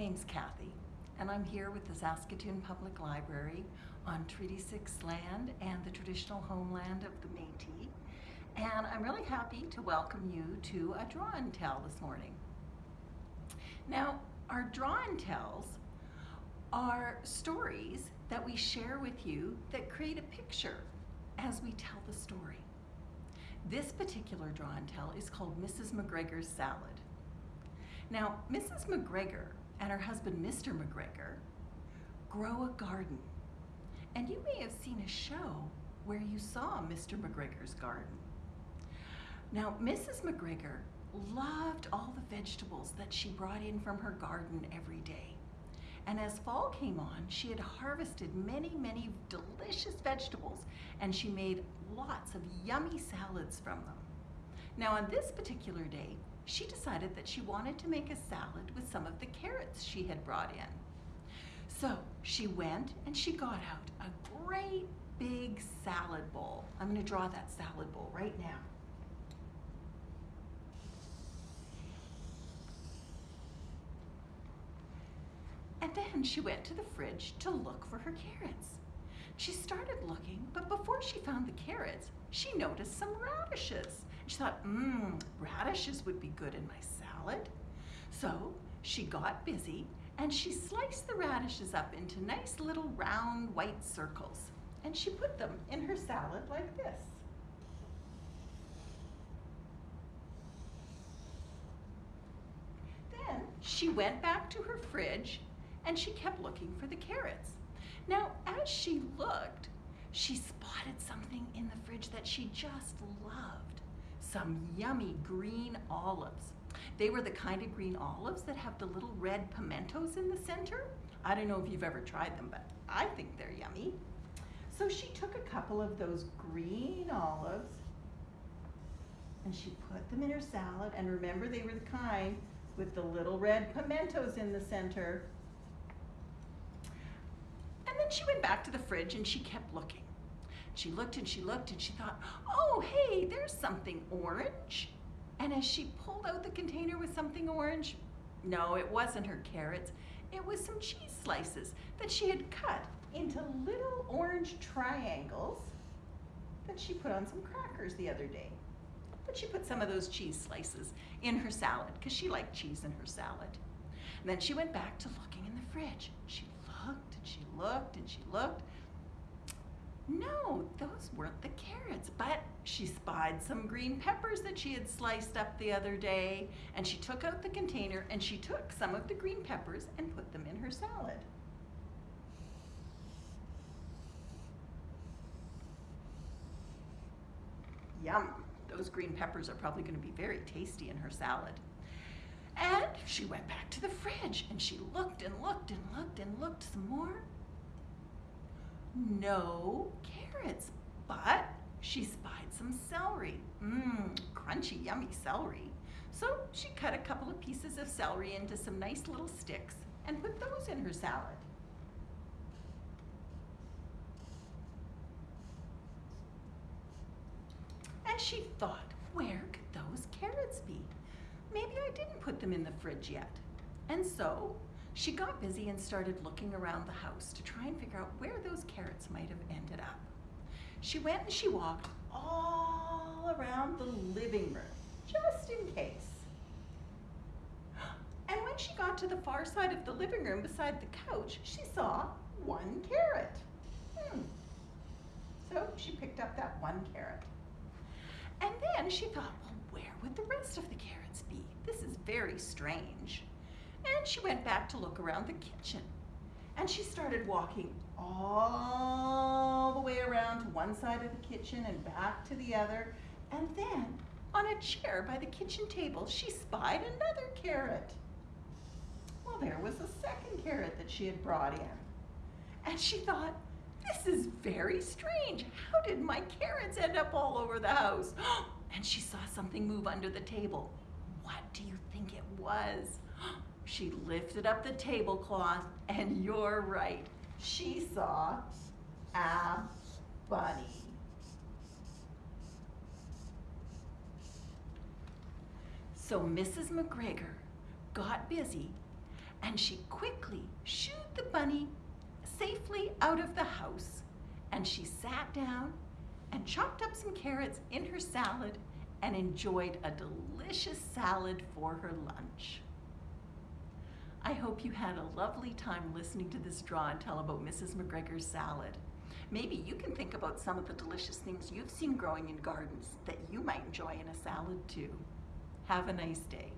name's Kathy, and I'm here with the Saskatoon Public Library on Treaty 6 land and the traditional homeland of the Métis. And I'm really happy to welcome you to a draw and tell this morning. Now, our draw and tells are stories that we share with you that create a picture as we tell the story. This particular draw and tell is called Mrs. McGregor's Salad. Now, Mrs. McGregor and her husband, Mr. McGregor, grow a garden. And you may have seen a show where you saw Mr. McGregor's garden. Now, Mrs. McGregor loved all the vegetables that she brought in from her garden every day. And as fall came on, she had harvested many, many delicious vegetables and she made lots of yummy salads from them. Now on this particular day, she decided that she wanted to make a salad with some of the carrots she had brought in. So she went and she got out a great big salad bowl. I'm gonna draw that salad bowl right now. And then she went to the fridge to look for her carrots. She started looking, but before she found the carrots, she noticed some radishes. She thought, mmm, radishes would be good in my salad. So she got busy and she sliced the radishes up into nice little round white circles. And she put them in her salad like this. Then she went back to her fridge and she kept looking for the carrots. Now, as she looked, she spotted something in the fridge that she just loved. Some yummy green olives. They were the kind of green olives that have the little red pimentos in the center. I don't know if you've ever tried them, but I think they're yummy. So she took a couple of those green olives and she put them in her salad. And remember, they were the kind with the little red pimentos in the center. And then she went back to the fridge and she kept looking. She looked and she looked and she thought, oh, hey, there's something orange. And as she pulled out the container with something orange, no, it wasn't her carrots. It was some cheese slices that she had cut into little orange triangles that she put on some crackers the other day. But she put some of those cheese slices in her salad because she liked cheese in her salad. And then she went back to looking in the fridge. She looked and she looked and she looked. No, those weren't the carrots, but she spied some green peppers that she had sliced up the other day, and she took out the container and she took some of the green peppers and put them in her salad. Yum, those green peppers are probably gonna be very tasty in her salad. And she went back to the fridge and she looked and looked and looked and looked some more. No carrots, but she spied some celery. Mmm, crunchy, yummy celery. So she cut a couple of pieces of celery into some nice little sticks and put those in her salad. And she thought, where could those carrots be? maybe I didn't put them in the fridge yet. And so she got busy and started looking around the house to try and figure out where those carrots might have ended up. She went and she walked all around the living room, just in case. And when she got to the far side of the living room beside the couch, she saw one carrot. Hmm. So she picked up that one carrot. And then she thought, well, where would the rest of the carrots be? This is very strange. And she went back to look around the kitchen. And she started walking all the way around to one side of the kitchen and back to the other. And then on a chair by the kitchen table, she spied another carrot. Well, there was a second carrot that she had brought in. And she thought, this is very strange. How did my carrots end up all over the house? and she saw something move under the table. What do you think it was? She lifted up the tablecloth, and you're right, she saw a bunny. So Mrs. McGregor got busy and she quickly shooed the bunny safely out of the house. And she sat down and chopped up some carrots in her salad and enjoyed a delicious salad for her lunch. I hope you had a lovely time listening to this draw and tell about Mrs. McGregor's salad. Maybe you can think about some of the delicious things you've seen growing in gardens that you might enjoy in a salad too. Have a nice day.